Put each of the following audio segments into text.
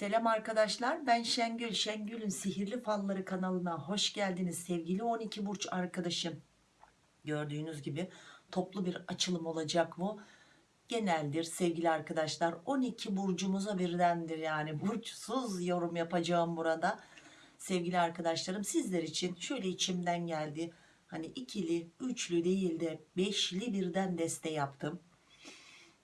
Selam arkadaşlar ben Şengül Şengül'ün sihirli falları kanalına hoş geldiniz sevgili 12 burç arkadaşım. Gördüğünüz gibi toplu bir açılım olacak bu. Geneldir sevgili arkadaşlar 12 burcumuza birdendir yani burçsuz yorum yapacağım burada. Sevgili arkadaşlarım sizler için şöyle içimden geldi. Hani ikili üçlü değil de beşli birden deste yaptım.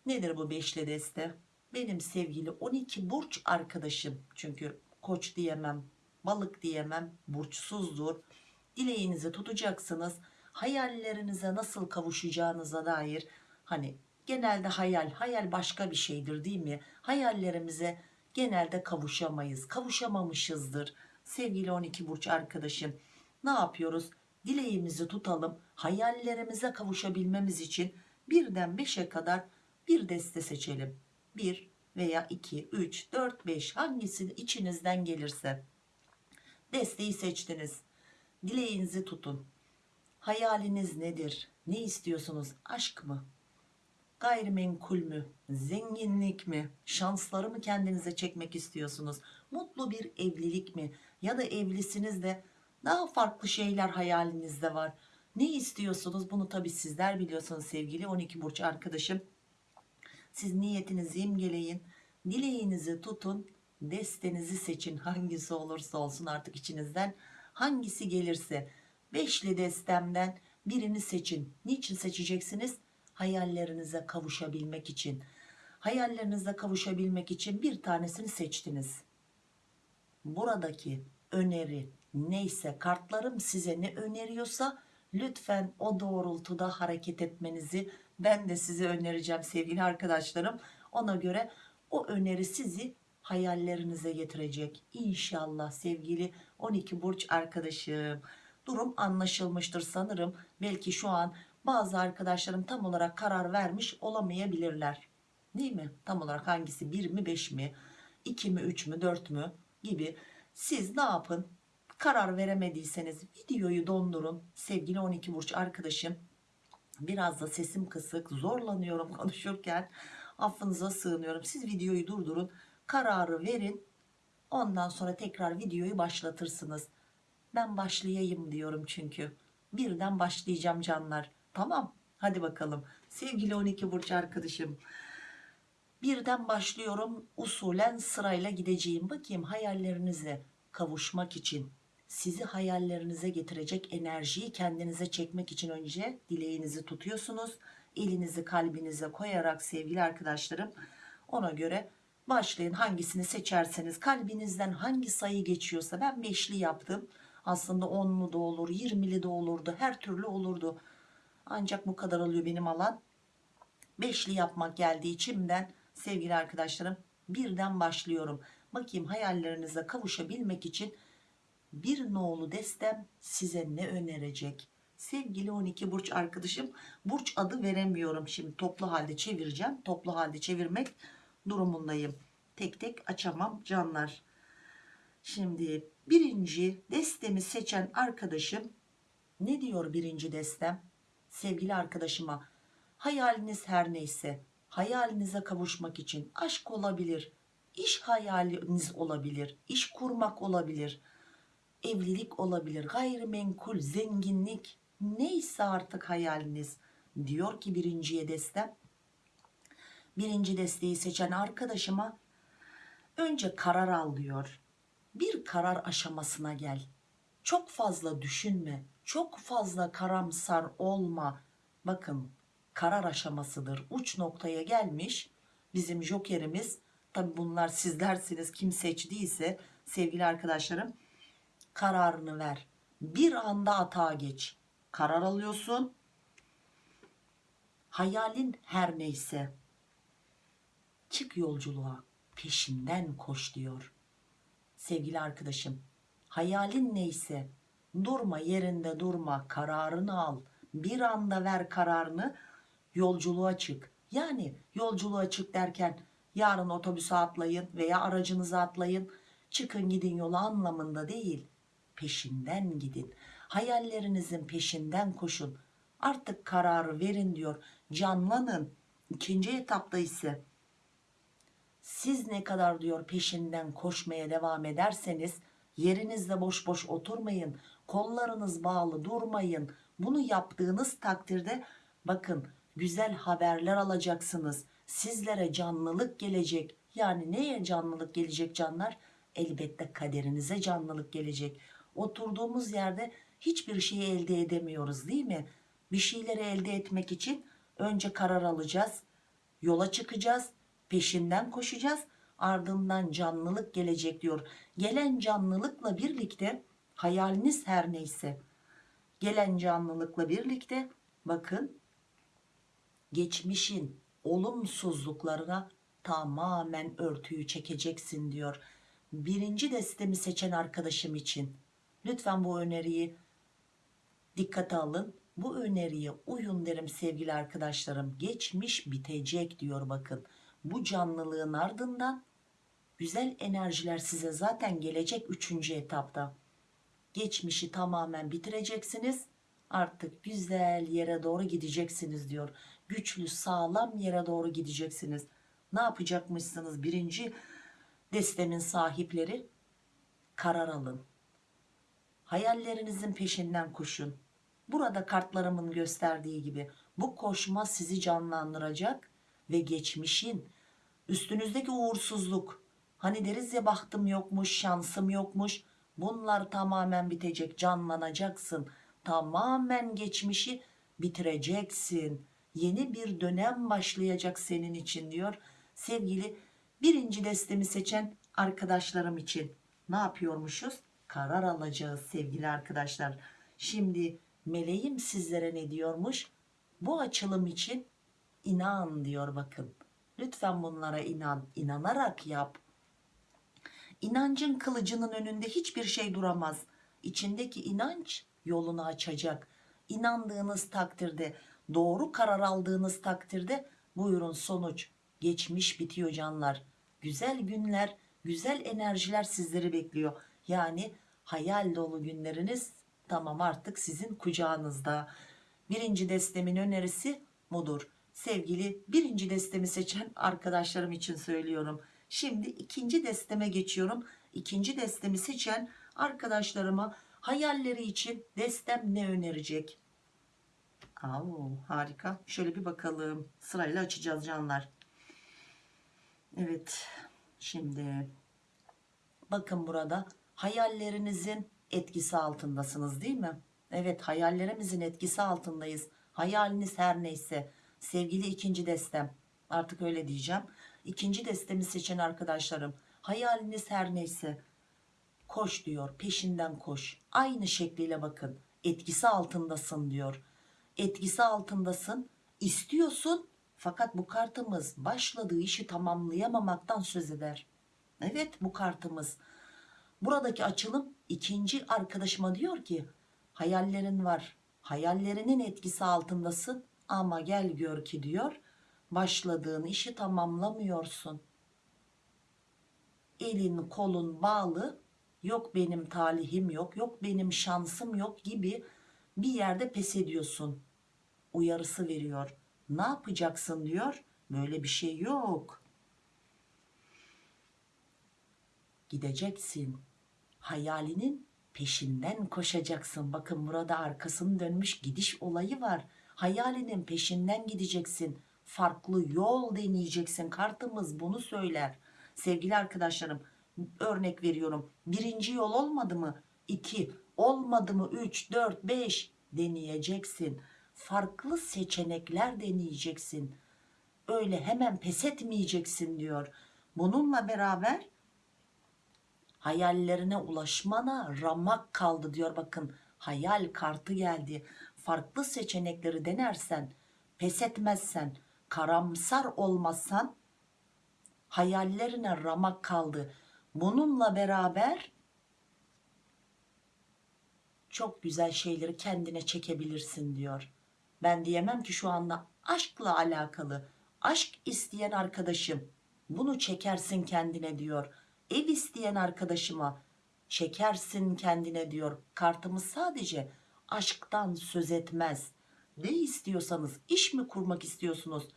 Nedir bu beşli deste benim sevgili 12 burç arkadaşım. Çünkü koç diyemem balık diyemem burçsuzdur. Dileğinizi tutacaksınız. Hayallerinize nasıl kavuşacağınıza dair hani genelde hayal hayal başka bir şeydir değil mi? Hayallerimize genelde kavuşamayız kavuşamamışızdır. Sevgili 12 burç arkadaşım ne yapıyoruz? Dileğimizi tutalım hayallerimize kavuşabilmemiz için birden 5'e kadar bir deste seçelim 1 veya 2 3 4 5 hangisi içinizden gelirse desteği seçtiniz. Dileğinizi tutun. Hayaliniz nedir? Ne istiyorsunuz? Aşk mı? Gayrimenkul mü? Zenginlik mi? Şansları mı kendinize çekmek istiyorsunuz? Mutlu bir evlilik mi? Ya da evlisiniz de daha farklı şeyler hayalinizde var. Ne istiyorsunuz? Bunu tabi sizler biliyorsunuz sevgili 12 burç arkadaşım siz niyetinizi imgeleyin dileğinizi tutun destenizi seçin. Hangisi olursa olsun artık içinizden. Hangisi gelirse beşli destemden birini seçin. Niçin seçeceksiniz? Hayallerinize kavuşabilmek için. Hayallerinize kavuşabilmek için bir tanesini seçtiniz. Buradaki öneri neyse kartlarım size ne öneriyorsa lütfen o doğrultuda hareket etmenizi ben de size önereceğim sevgili arkadaşlarım. Ona göre o öneri sizi hayallerinize getirecek. İnşallah sevgili 12 burç arkadaşım. Durum anlaşılmıştır sanırım. Belki şu an bazı arkadaşlarım tam olarak karar vermiş olamayabilirler. Değil mi? Tam olarak hangisi? 1 mi 5 mi? 2 mi 3 mü 4 mü? Gibi. Siz ne yapın? Karar veremediyseniz videoyu dondurun sevgili 12 burç arkadaşım biraz da sesim kısık zorlanıyorum konuşurken. Affınıza sığınıyorum. Siz videoyu durdurun kararı verin. Ondan sonra tekrar videoyu başlatırsınız. Ben başlayayım diyorum çünkü. Birden başlayacağım canlar. Tamam hadi bakalım. Sevgili 12 burç arkadaşım. Birden başlıyorum usulen sırayla gideceğim. Bakayım hayallerinize kavuşmak için sizi hayallerinize getirecek enerjiyi kendinize çekmek için önce dileğinizi tutuyorsunuz. Elinizi kalbinize koyarak sevgili arkadaşlarım ona göre başlayın. Hangisini seçerseniz kalbinizden hangi sayı geçiyorsa ben beşli yaptım. Aslında 10'lu da olur 20'li de olurdu her türlü olurdu. Ancak bu kadar oluyor benim alan. Beşli yapmak geldi içimden sevgili arkadaşlarım birden başlıyorum. Bakayım hayallerinize kavuşabilmek için bir nolu destem size ne önerecek? Sevgili 12 burç arkadaşım burç adı veremiyorum. Şimdi toplu halde çevireceğim. Toplu halde çevirmek durumundayım. Tek tek açamam canlar. Şimdi birinci destemi seçen arkadaşım ne diyor birinci destem? Sevgili arkadaşıma hayaliniz her neyse hayalinize kavuşmak için aşk olabilir iş hayaliniz olabilir iş kurmak olabilir evlilik olabilir gayrimenkul zenginlik neyse artık hayaliniz diyor ki birinciye destem. Birinci desteği seçen arkadaşıma önce karar al diyor. Bir karar aşamasına gel. Çok fazla düşünme çok fazla karamsar olma. Bakın karar aşamasıdır. Uç noktaya gelmiş bizim jokerimiz. Tabi bunlar sizlersiniz kim seçtiyse sevgili arkadaşlarım kararını ver. Bir anda atağa geç. Karar alıyorsun. Hayalin her neyse çık yolculuğa peşinden koş diyor. Sevgili arkadaşım hayalin neyse durma yerinde durma kararını al. Bir anda ver kararını yolculuğa çık. Yani yolculuğa çık derken yarın otobüse atlayın veya aracınıza atlayın çıkın gidin yola anlamında değil peşinden gidin. Hayallerinizin peşinden koşun. Artık kararı verin diyor. Canlanın. İkinci etapta ise siz ne kadar diyor peşinden koşmaya devam ederseniz yerinizde boş boş oturmayın. Kollarınız bağlı durmayın. Bunu yaptığınız takdirde bakın güzel haberler alacaksınız. Sizlere canlılık gelecek. Yani neye canlılık gelecek canlar? Elbette kaderinize canlılık gelecek oturduğumuz yerde hiçbir şeyi elde edemiyoruz değil mi? Bir şeyleri elde etmek için önce karar alacağız yola çıkacağız peşinden koşacağız ardından canlılık gelecek diyor. Gelen canlılıkla birlikte hayaliniz her neyse gelen canlılıkla birlikte bakın geçmişin olumsuzluklarına tamamen örtüyü çekeceksin diyor. Birinci destemi seçen arkadaşım için lütfen bu öneriyi dikkate alın. Bu öneriye uyun derim sevgili arkadaşlarım. Geçmiş bitecek diyor bakın. Bu canlılığın ardından güzel enerjiler size zaten gelecek üçüncü etapta. Geçmişi tamamen bitireceksiniz. Artık güzel yere doğru gideceksiniz diyor. Güçlü sağlam yere doğru gideceksiniz. Ne yapacakmışsınız? Birinci destemin sahipleri karar alın hayallerinizin peşinden koşun. Burada kartlarımın gösterdiği gibi bu koşma sizi canlandıracak ve geçmişin üstünüzdeki uğursuzluk hani deriz ya bahtım yokmuş şansım yokmuş bunlar tamamen bitecek canlanacaksın. Tamamen geçmişi bitireceksin. Yeni bir dönem başlayacak senin için diyor sevgili birinci destemi seçen arkadaşlarım için. Ne yapıyormuşuz karar alacağız sevgili arkadaşlar. Şimdi meleğim sizlere ne diyormuş? Bu açılım için inan diyor bakın. Lütfen bunlara inan inanarak yap. İnancın kılıcının önünde hiçbir şey duramaz. İçindeki inanç yolunu açacak. İnandığınız takdirde doğru karar aldığınız takdirde buyurun sonuç. Geçmiş bitiyor canlar. Güzel günler güzel enerjiler sizleri bekliyor yani hayal dolu günleriniz tamam artık sizin kucağınızda. Birinci destemin önerisi budur. Sevgili birinci destemi seçen arkadaşlarım için söylüyorum. Şimdi ikinci desteme geçiyorum. İkinci destemi seçen arkadaşlarıma hayalleri için destem ne önerecek? Oo, harika. Şöyle bir bakalım. Sırayla açacağız canlar. Evet şimdi bakın burada hayallerinizin etkisi altındasınız değil mi? Evet hayallerimizin etkisi altındayız. Hayaliniz her neyse. Sevgili ikinci destem artık öyle diyeceğim. İkinci destemi seçen arkadaşlarım hayaliniz her neyse. Koş diyor peşinden koş. Aynı şekliyle bakın. Etkisi altındasın diyor. Etkisi altındasın. İstiyorsun fakat bu kartımız başladığı işi tamamlayamamaktan söz eder. Evet bu kartımız buradaki açılım ikinci arkadaşıma diyor ki hayallerin var. Hayallerinin etkisi altındasın ama gel gör ki diyor. Başladığın işi tamamlamıyorsun. Elin kolun bağlı. Yok benim talihim yok. Yok benim şansım yok gibi bir yerde pes ediyorsun. Uyarısı veriyor. Ne yapacaksın? diyor. Böyle bir şey yok gideceksin. Hayalinin peşinden koşacaksın. Bakın burada arkasını dönmüş gidiş olayı var. Hayalinin peşinden gideceksin. Farklı yol deneyeceksin. Kartımız bunu söyler. Sevgili arkadaşlarım örnek veriyorum. Birinci yol olmadı mı? İki. Olmadı mı? Üç dört beş deneyeceksin. Farklı seçenekler deneyeceksin. Öyle hemen pes etmeyeceksin diyor. Bununla beraber hayallerine ulaşmana ramak kaldı diyor. Bakın hayal kartı geldi. Farklı seçenekleri denersen pes etmezsen karamsar olmazsan hayallerine ramak kaldı. Bununla beraber çok güzel şeyleri kendine çekebilirsin diyor. Ben diyemem ki şu anda aşkla alakalı aşk isteyen arkadaşım bunu çekersin kendine diyor ev isteyen arkadaşıma çekersin kendine diyor. Kartımız sadece aşktan söz etmez. Ne istiyorsanız iş mi kurmak istiyorsunuz?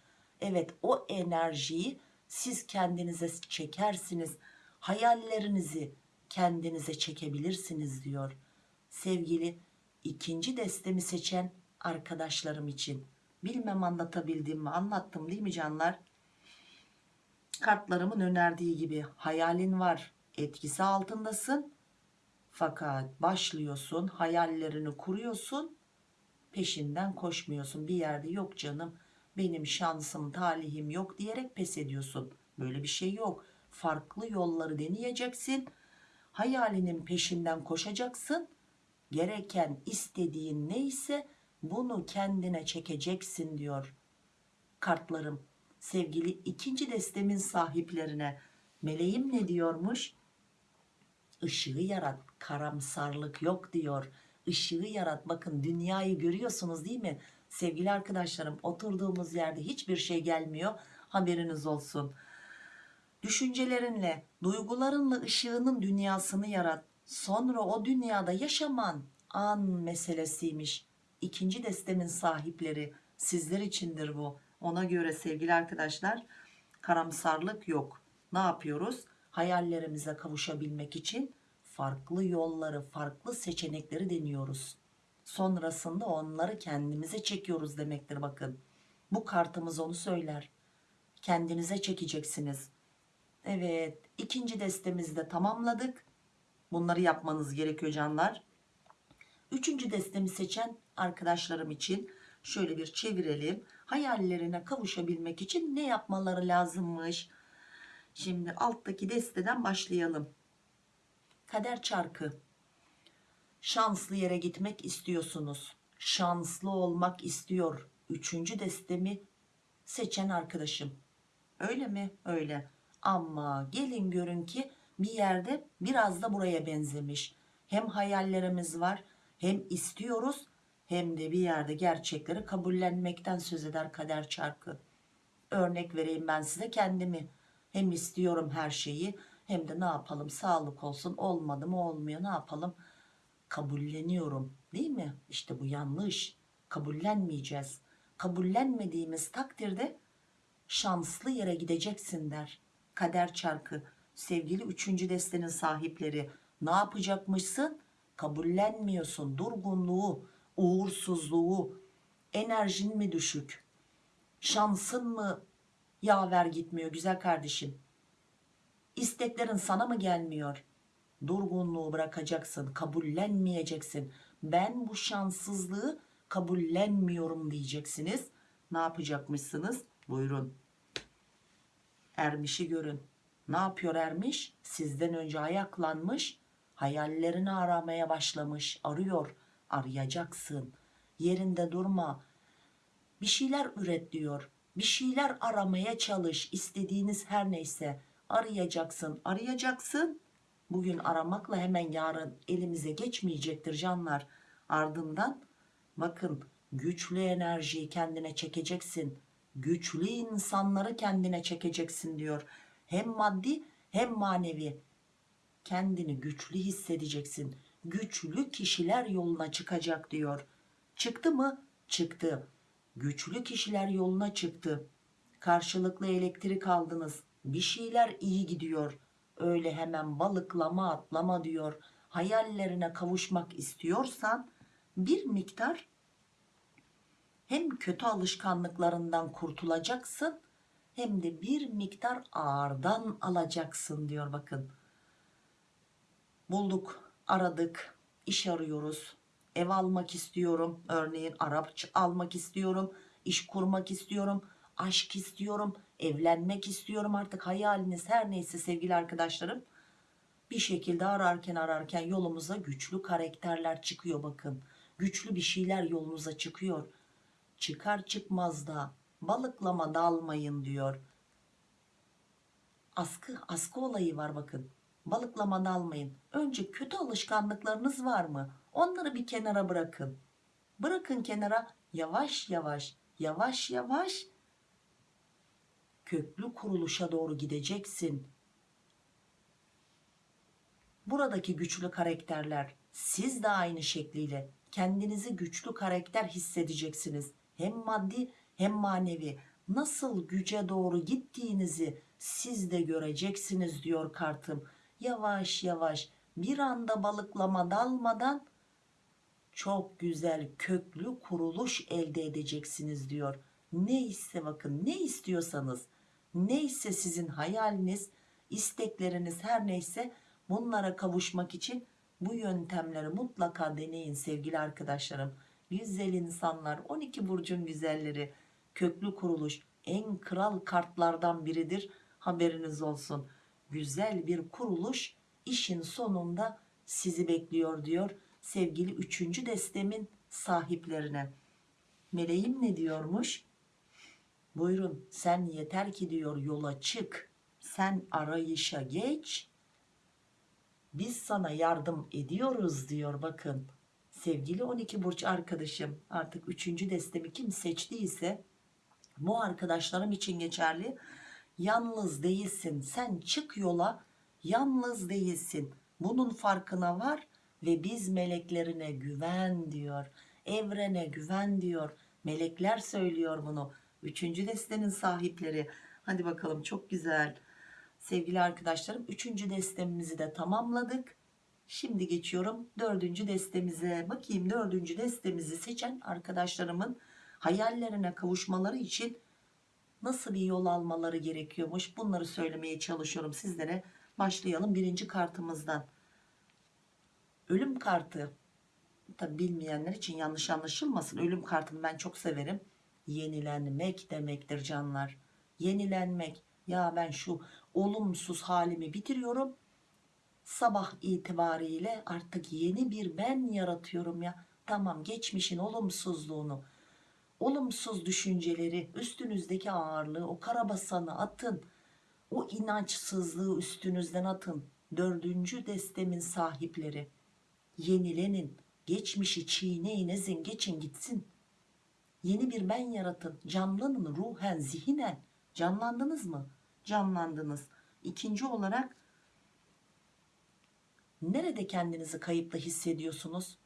Evet o enerjiyi siz kendinize çekersiniz. Hayallerinizi kendinize çekebilirsiniz diyor. Sevgili ikinci destemi seçen arkadaşlarım için. Bilmem anlatabildim mi? Anlattım değil mi canlar kartlarımın önerdiği gibi hayalin var etkisi altındasın. Fakat başlıyorsun hayallerini kuruyorsun peşinden koşmuyorsun. Bir yerde yok canım benim şansım talihim yok diyerek pes ediyorsun. Böyle bir şey yok. Farklı yolları deneyeceksin hayalinin peşinden koşacaksın. Gereken istediğin neyse bunu kendine çekeceksin diyor kartlarım sevgili ikinci destemin sahiplerine. Meleğim ne diyormuş? Işığı yarat karamsarlık yok diyor. Işığı yarat bakın dünyayı görüyorsunuz değil mi? Sevgili arkadaşlarım oturduğumuz yerde hiçbir şey gelmiyor. Haberiniz olsun. Düşüncelerinle duygularınla ışığının dünyasını yarat. Sonra o dünyada yaşaman an meselesiymiş. İkinci destemin sahipleri sizler içindir bu ona göre sevgili arkadaşlar karamsarlık yok. Ne yapıyoruz? Hayallerimize kavuşabilmek için farklı yolları farklı seçenekleri deniyoruz. Sonrasında onları kendimize çekiyoruz demektir bakın. Bu kartımız onu söyler. Kendinize çekeceksiniz. Evet ikinci destemizi de tamamladık. Bunları yapmanız gerekiyor canlar. Üçüncü destemi seçen arkadaşlarım için şöyle bir çevirelim hayallerine kavuşabilmek için ne yapmaları lazımmış? Şimdi alttaki desteden başlayalım. Kader çarkı. Şanslı yere gitmek istiyorsunuz. Şanslı olmak istiyor. Üçüncü destemi seçen arkadaşım. Öyle mi? Öyle. Ama gelin görün ki bir yerde biraz da buraya benzemiş. Hem hayallerimiz var hem istiyoruz hem de bir yerde gerçekleri kabullenmekten söz eder kader çarkı. Örnek vereyim ben size kendimi. Hem istiyorum her şeyi hem de ne yapalım sağlık olsun olmadı mı olmuyor ne yapalım? Kabulleniyorum değil mi? İşte bu yanlış. Kabullenmeyeceğiz. Kabullenmediğimiz takdirde şanslı yere gideceksin der. Kader çarkı. Sevgili üçüncü destenin sahipleri ne yapacakmışsın? Kabullenmiyorsun. Durgunluğu uğursuzluğu enerjin mi düşük şansın mı yaver gitmiyor güzel kardeşim? İsteklerin sana mı gelmiyor? Durgunluğu bırakacaksın kabullenmeyeceksin. Ben bu şanssızlığı kabullenmiyorum diyeceksiniz. Ne yapacakmışsınız? Buyurun. Ermişi görün. Ne yapıyor ermiş? Sizden önce ayaklanmış hayallerini aramaya başlamış arıyor arayacaksın. Yerinde durma. Bir şeyler üret diyor. Bir şeyler aramaya çalış. İstediğiniz her neyse arayacaksın. Arayacaksın. Bugün aramakla hemen yarın elimize geçmeyecektir canlar. Ardından bakın güçlü enerjiyi kendine çekeceksin. Güçlü insanları kendine çekeceksin diyor. Hem maddi hem manevi kendini güçlü hissedeceksin güçlü kişiler yoluna çıkacak diyor. Çıktı mı? Çıktı. Güçlü kişiler yoluna çıktı. Karşılıklı elektrik aldınız. Bir şeyler iyi gidiyor. Öyle hemen balıklama atlama diyor. Hayallerine kavuşmak istiyorsan bir miktar hem kötü alışkanlıklarından kurtulacaksın hem de bir miktar ağırdan alacaksın diyor bakın. Bulduk aradık iş arıyoruz ev almak istiyorum örneğin Arap almak istiyorum iş kurmak istiyorum aşk istiyorum evlenmek istiyorum artık hayaliniz her neyse sevgili arkadaşlarım. Bir şekilde ararken ararken yolumuza güçlü karakterler çıkıyor bakın. Güçlü bir şeyler yolunuza çıkıyor. Çıkar çıkmaz da balıklama dalmayın diyor. Askı askı olayı var bakın balıklama dalmayın önce kötü alışkanlıklarınız var mı? Onları bir kenara bırakın. Bırakın kenara yavaş yavaş yavaş yavaş köklü kuruluşa doğru gideceksin. Buradaki güçlü karakterler siz de aynı şekliyle kendinizi güçlü karakter hissedeceksiniz. Hem maddi hem manevi. Nasıl güce doğru gittiğinizi siz de göreceksiniz diyor kartım. Yavaş yavaş bir anda balıklama dalmadan çok güzel köklü kuruluş elde edeceksiniz diyor. Neyse bakın ne istiyorsanız neyse sizin hayaliniz istekleriniz her neyse bunlara kavuşmak için bu yöntemleri mutlaka deneyin sevgili arkadaşlarım. Güzel insanlar 12 burcun güzelleri köklü kuruluş en kral kartlardan biridir haberiniz olsun. Güzel bir kuruluş işin sonunda sizi bekliyor diyor sevgili üçüncü destemin sahiplerine. Meleğim ne diyormuş? Buyurun sen yeter ki diyor yola çık. Sen arayışa geç. Biz sana yardım ediyoruz diyor bakın. Sevgili 12 burç arkadaşım artık üçüncü destemi kim seçtiyse bu arkadaşlarım için geçerli. Yalnız değilsin sen çık yola yalnız değilsin. Bunun farkına var ve biz meleklerine güven diyor. Evrene güven diyor. Melekler söylüyor bunu. Üçüncü destenin sahipleri. Hadi bakalım çok güzel. Sevgili arkadaşlarım üçüncü destemizi de tamamladık. Şimdi geçiyorum dördüncü destemize. Bakayım dördüncü destemizi seçen arkadaşlarımın hayallerine kavuşmaları için nasıl bir yol almaları gerekiyormuş. Bunları söylemeye çalışıyorum sizlere. Başlayalım birinci kartımızdan. Ölüm kartı. Tabi bilmeyenler için yanlış anlaşılmasın. Ölüm kartını ben çok severim. Yenilenmek demektir canlar. Yenilenmek. Ya ben şu olumsuz halimi bitiriyorum. Sabah itibariyle artık yeni bir ben yaratıyorum ya. Tamam geçmişin olumsuzluğunu, olumsuz düşünceleri, üstünüzdeki ağırlığı, o karabasanı atın. O inançsızlığı üstünüzden atın. Dördüncü destemin sahipleri. Yenilenin. Geçmişi çiğneyin ezin geçin gitsin. Yeni bir ben yaratın. Canlanın ruhen zihinen. Canlandınız mı? Canlandınız. İkinci olarak nerede kendinizi kayıpta hissediyorsunuz?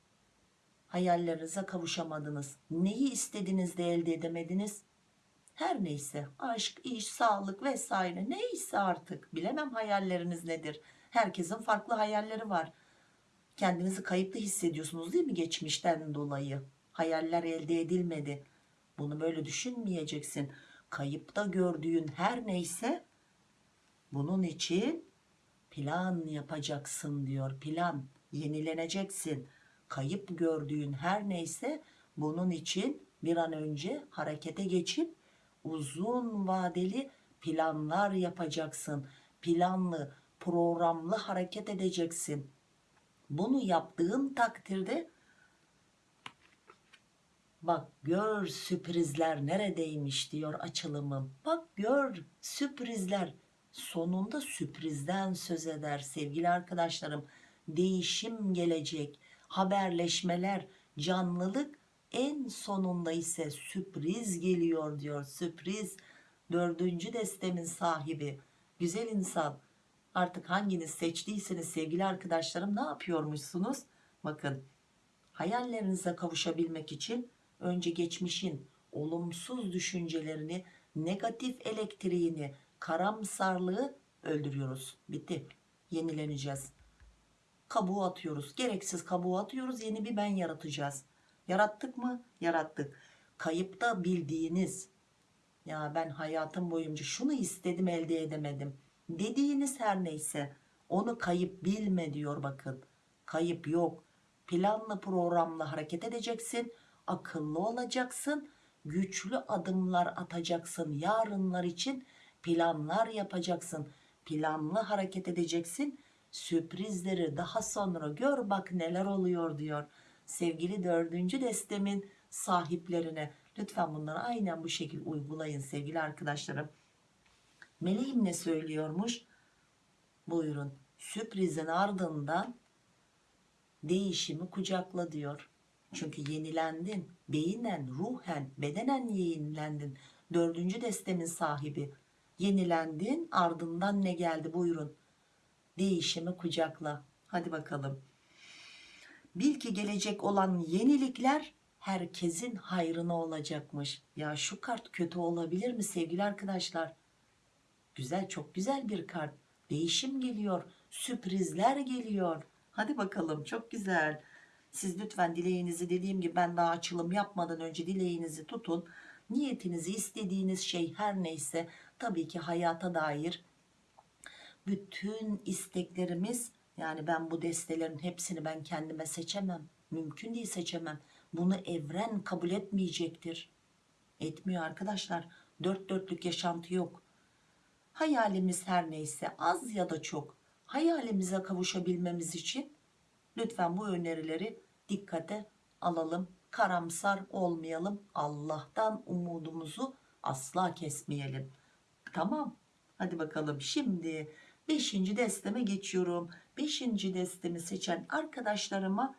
Hayallerinize kavuşamadınız. Neyi istediniz de elde edemediniz? Her neyse aşk, iş, sağlık vesaire neyse artık bilemem hayalleriniz nedir. Herkesin farklı hayalleri var. Kendinizi kayıpta hissediyorsunuz değil mi geçmişten dolayı? Hayaller elde edilmedi. Bunu böyle düşünmeyeceksin. Kayıpta gördüğün her neyse bunun için plan yapacaksın diyor. Plan yenileneceksin. Kayıp gördüğün her neyse bunun için bir an önce harekete geçip uzun vadeli planlar yapacaksın. Planlı, programlı hareket edeceksin. Bunu yaptığın takdirde bak gör sürprizler neredeymiş diyor açılımım. Bak gör sürprizler sonunda sürprizden söz eder sevgili arkadaşlarım. Değişim gelecek, haberleşmeler, canlılık en sonunda ise sürpriz geliyor diyor. Sürpriz. Dördüncü destemin sahibi. Güzel insan. Artık hanginiz seçtiyseniz sevgili arkadaşlarım ne yapıyormuşsunuz? Bakın hayallerinize kavuşabilmek için önce geçmişin olumsuz düşüncelerini negatif elektriğini karamsarlığı öldürüyoruz. Bitti. Yenileneceğiz kabuğu atıyoruz gereksiz kabuğu atıyoruz yeni bir ben yaratacağız Yarattık mı? Yarattık. Kayıpta bildiğiniz ya ben hayatım boyunca şunu istedim elde edemedim dediğiniz her neyse onu kayıp bilme diyor bakın. Kayıp yok. Planlı programla hareket edeceksin. Akıllı olacaksın. Güçlü adımlar atacaksın. Yarınlar için planlar yapacaksın. Planlı hareket edeceksin. Sürprizleri daha sonra gör bak neler oluyor diyor. Sevgili dördüncü destemin sahiplerine lütfen bunları aynen bu şekilde uygulayın sevgili arkadaşlarım. Meleğim ne söylüyormuş? Buyurun. Sürprizin ardından değişimi kucakla diyor. Çünkü yenilendin beyinen ruhen bedenen yenilendin. Dördüncü destemin sahibi. Yenilendin ardından ne geldi? Buyurun değişimi kucakla hadi bakalım Bil ki gelecek olan yenilikler herkesin hayrına olacakmış. Ya şu kart kötü olabilir mi sevgili arkadaşlar? Güzel çok güzel bir kart. Değişim geliyor. Sürprizler geliyor. Hadi bakalım çok güzel. Siz lütfen dileğinizi dediğim gibi ben daha açılım yapmadan önce dileğinizi tutun. Niyetinizi istediğiniz şey her neyse tabii ki hayata dair bütün isteklerimiz yani ben bu destelerin hepsini ben kendime seçemem. Mümkün değil seçemem. Bunu evren kabul etmeyecektir. Etmiyor arkadaşlar. Dört dörtlük yaşantı yok. Hayalimiz her neyse az ya da çok hayalimize kavuşabilmemiz için lütfen bu önerileri dikkate alalım. Karamsar olmayalım. Allah'tan umudumuzu asla kesmeyelim. Tamam. Hadi bakalım şimdi 5. desteme geçiyorum. 5. destemi seçen arkadaşlarıma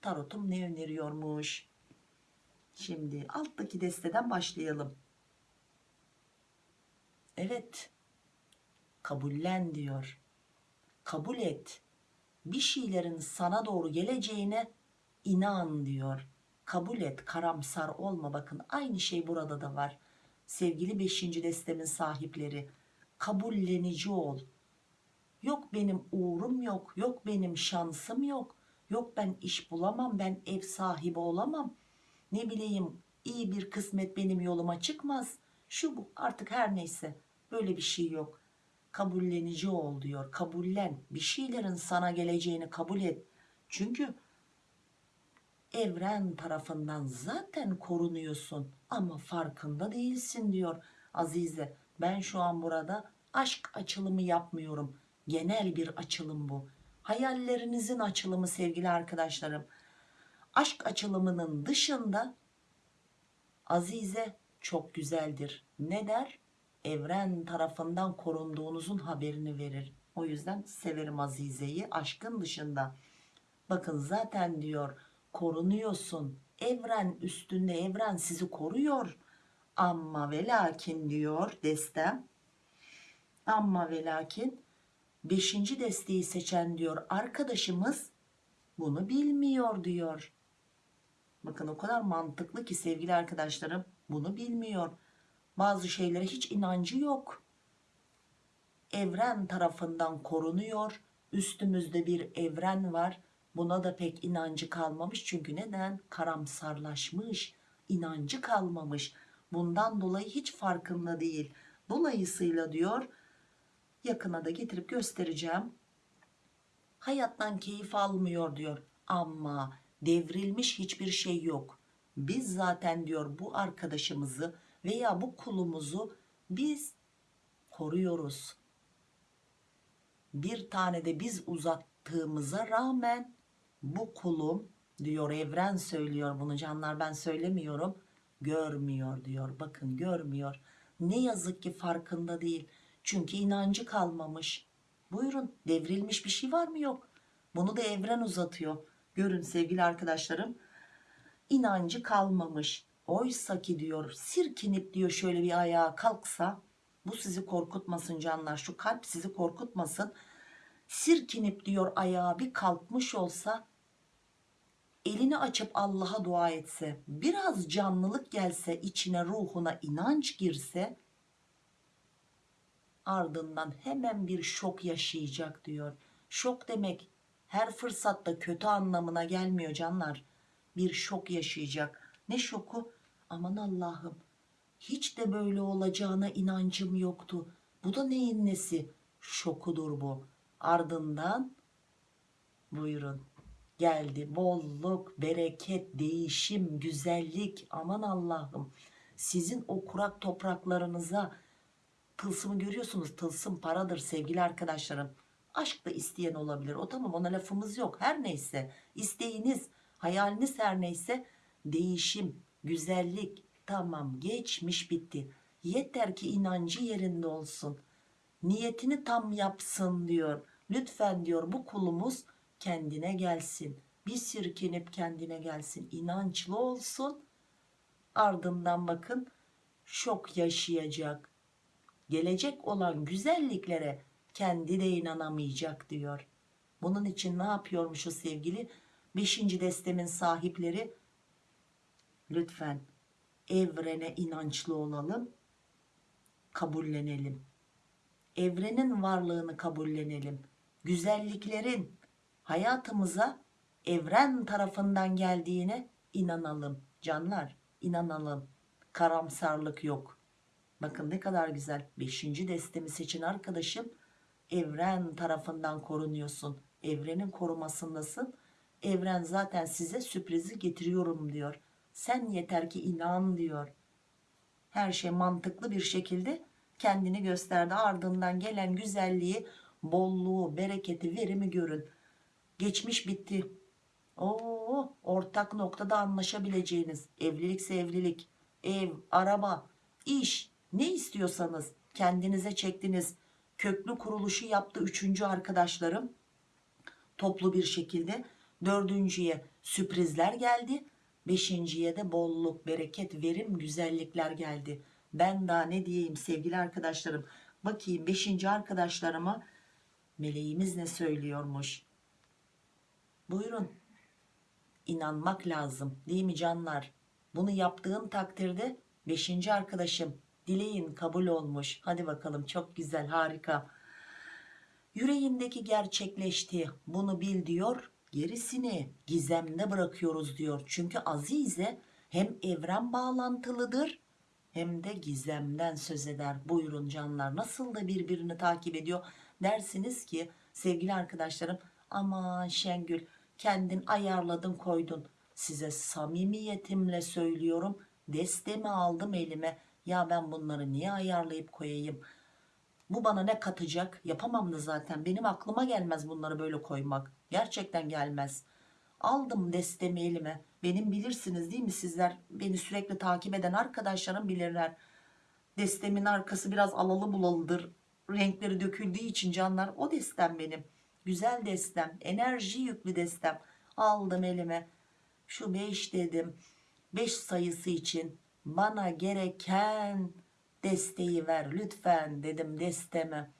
tarotum ne öneriyormuş? Şimdi alttaki desteden başlayalım. Evet. Kabullen diyor. Kabul et. Bir şeylerin sana doğru geleceğine inan diyor. Kabul et, karamsar olma. Bakın aynı şey burada da var. Sevgili 5. destemin sahipleri, kabullenici ol. Yok benim uğrum yok, yok benim şansım yok. Yok ben iş bulamam, ben ev sahibi olamam. Ne bileyim iyi bir kısmet benim yoluma çıkmaz. Şu bu artık her neyse böyle bir şey yok. Kabullenici ol diyor. Kabullen. Bir şeylerin sana geleceğini kabul et. Çünkü evren tarafından zaten korunuyorsun ama farkında değilsin diyor Azize. Ben şu an burada aşk açılımı yapmıyorum. Genel bir açılım bu. Hayallerinizin açılımı sevgili arkadaşlarım. Aşk açılımının dışında Azize çok güzeldir. Ne der? Evren tarafından korunduğunuzun haberini verir. O yüzden severim Azize'yi aşkın dışında. Bakın zaten diyor korunuyorsun. Evren üstünde evren sizi koruyor. Ama ve lakin diyor destem. Ama ve lakin beşinci desteği seçen diyor arkadaşımız bunu bilmiyor diyor. Bakın o kadar mantıklı ki sevgili arkadaşlarım bunu bilmiyor. Bazı şeylere hiç inancı yok. Evren tarafından korunuyor. Üstümüzde bir evren var. Buna da pek inancı kalmamış. Çünkü neden? Karamsarlaşmış. inancı kalmamış. Bundan dolayı hiç farkında değil. Dolayısıyla diyor yakına da getirip göstereceğim. Hayattan keyif almıyor diyor. Ama devrilmiş hiçbir şey yok. Biz zaten diyor bu arkadaşımızı veya bu kulumuzu biz koruyoruz. Bir tane de biz uzattığımıza rağmen bu kulum diyor evren söylüyor bunu canlar ben söylemiyorum görmüyor diyor bakın görmüyor ne yazık ki farkında değil çünkü inancı kalmamış. Buyurun devrilmiş bir şey var mı? Yok. Bunu da evren uzatıyor. Görün sevgili arkadaşlarım inancı kalmamış. Oysa ki diyor sirkinip diyor şöyle bir ayağa kalksa bu sizi korkutmasın canlar şu kalp sizi korkutmasın. Sirkinip diyor ayağa bir kalkmış olsa elini açıp Allah'a dua etse biraz canlılık gelse içine ruhuna inanç girse ardından hemen bir şok yaşayacak diyor. Şok demek her fırsatta kötü anlamına gelmiyor canlar. Bir şok yaşayacak. Ne şoku? Aman Allah'ım hiç de böyle olacağına inancım yoktu. Bu da neyin nesi? Şokudur bu. Ardından buyurun geldi. Bolluk bereket değişim güzellik. Aman Allah'ım sizin o kurak topraklarınıza tılsımı görüyorsunuz. Tılsım paradır sevgili arkadaşlarım. Aşk da isteyen olabilir. O tamam ona lafımız yok. Her neyse isteğiniz hayaliniz her neyse değişim güzellik tamam geçmiş bitti. Yeter ki inancı yerinde olsun. Niyetini tam yapsın diyor. Lütfen diyor bu kulumuz kendine gelsin. Bir sirkinip kendine gelsin. İnançlı olsun. Ardından bakın şok yaşayacak gelecek olan güzelliklere kendi de inanamayacak diyor bunun için ne yapıyormuşuz sevgili beşinci destemin sahipleri lütfen evrene inançlı olalım kabullenelim evrenin varlığını kabullenelim. Güzelliklerin hayatımıza evren tarafından geldiğine inanalım. Canlar inanalım. Karamsarlık yok. Bakın ne kadar güzel. Beşinci destemi seçin arkadaşım. Evren tarafından korunuyorsun. Evrenin korumasındasın. Evren zaten size sürprizi getiriyorum diyor. Sen yeter ki inan diyor. Her şey mantıklı bir şekilde kendini gösterdi. Ardından gelen güzelliği, bolluğu, bereketi, verimi görün. Geçmiş bitti. Oo, ortak noktada anlaşabileceğiniz evlilikse evlilik, ev, araba, iş ne istiyorsanız kendinize çektiniz. Köklü kuruluşu yaptı üçüncü arkadaşlarım toplu bir şekilde. Dördüncüye sürprizler geldi. Beşinciye de bolluk, bereket, verim, güzellikler geldi. Ben daha ne diyeyim sevgili arkadaşlarım. Bakayım beşinci arkadaşlarıma meleğimiz ne söylüyormuş. Buyurun. İnanmak lazım değil mi canlar? Bunu yaptığın takdirde beşinci arkadaşım dileğin kabul olmuş. Hadi bakalım çok güzel harika. Yüreğindeki gerçekleşti. Bunu bil diyor. Gerisini gizemde bırakıyoruz diyor. Çünkü Azize hem evren bağlantılıdır hem de gizemden söz eder. Buyurun canlar nasıl da birbirini takip ediyor dersiniz ki sevgili arkadaşlarım aman Şengül kendin ayarladın koydun. Size samimiyetimle söylüyorum destemi aldım elime. Ya ben bunları niye ayarlayıp koyayım? Bu bana ne katacak? Yapamam da zaten. Benim aklıma gelmez bunları böyle koymak. Gerçekten gelmez. Aldım destemi elime. Benim bilirsiniz değil mi sizler? Beni sürekli takip eden arkadaşlarım bilirler. Destemin arkası biraz alalı bulalıdır. Renkleri döküldüğü için canlar. O destem benim. Güzel destem. Enerji yüklü destem. Aldım elime. Şu 5 dedim. 5 sayısı için bana gereken desteği ver lütfen dedim desteme.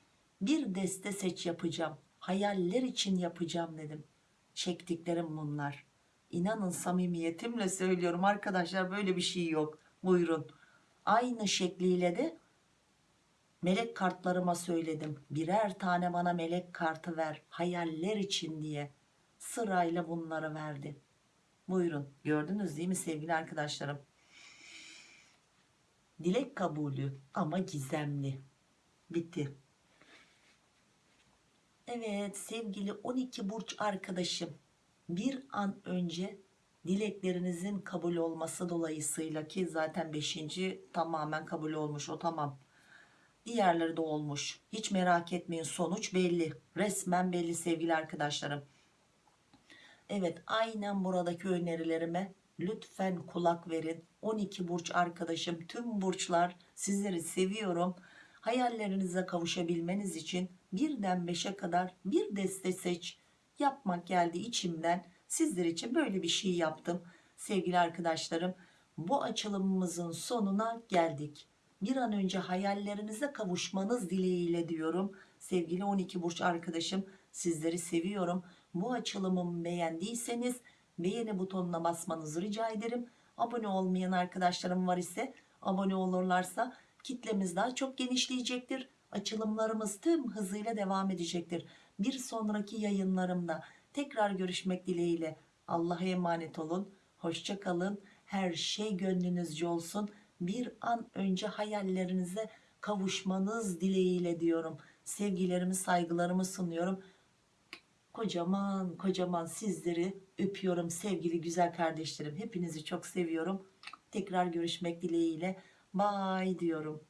Bir deste seç yapacağım. Hayaller için yapacağım dedim. Çektiklerim bunlar. İnanın samimiyetimle söylüyorum arkadaşlar böyle bir şey yok. Buyurun. Aynı şekliyle de melek kartlarıma söyledim. Birer tane bana melek kartı ver. Hayaller için diye. Sırayla bunları verdi. Buyurun. Gördünüz değil mi sevgili arkadaşlarım? Dilek kabulü ama gizemli. Bitti. Evet sevgili 12 burç arkadaşım. Bir an önce dileklerinizin kabul olması dolayısıyla ki zaten 5. tamamen kabul olmuş o tamam. Diğerleri de olmuş. Hiç merak etmeyin sonuç belli. Resmen belli sevgili arkadaşlarım. Evet aynen buradaki önerilerime lütfen kulak verin. 12 burç arkadaşım tüm burçlar sizleri seviyorum. Hayallerinize kavuşabilmeniz için birden 5'e kadar bir deste seç. Yapmak geldi içimden. Sizler için böyle bir şey yaptım. Sevgili arkadaşlarım bu açılımımızın sonuna geldik. Bir an önce hayallerinize kavuşmanız dileğiyle diyorum. Sevgili 12 burç arkadaşım sizleri seviyorum. Bu açılımımı beğendiyseniz beğeni butonuna basmanızı rica ederim. Abone olmayan arkadaşlarım var ise abone olurlarsa kitlemiz daha çok genişleyecektir. Açılımlarımız tüm hızıyla devam edecektir. Bir sonraki yayınlarımda tekrar görüşmek dileğiyle Allah'a emanet olun. Hoşça kalın. Her şey gönlünüzce olsun. Bir an önce hayallerinize kavuşmanız dileğiyle diyorum. Sevgilerimi, saygılarımı sunuyorum. Kocaman kocaman sizleri öpüyorum sevgili güzel kardeşlerim. Hepinizi çok seviyorum. Tekrar görüşmek dileğiyle. Bye diyorum.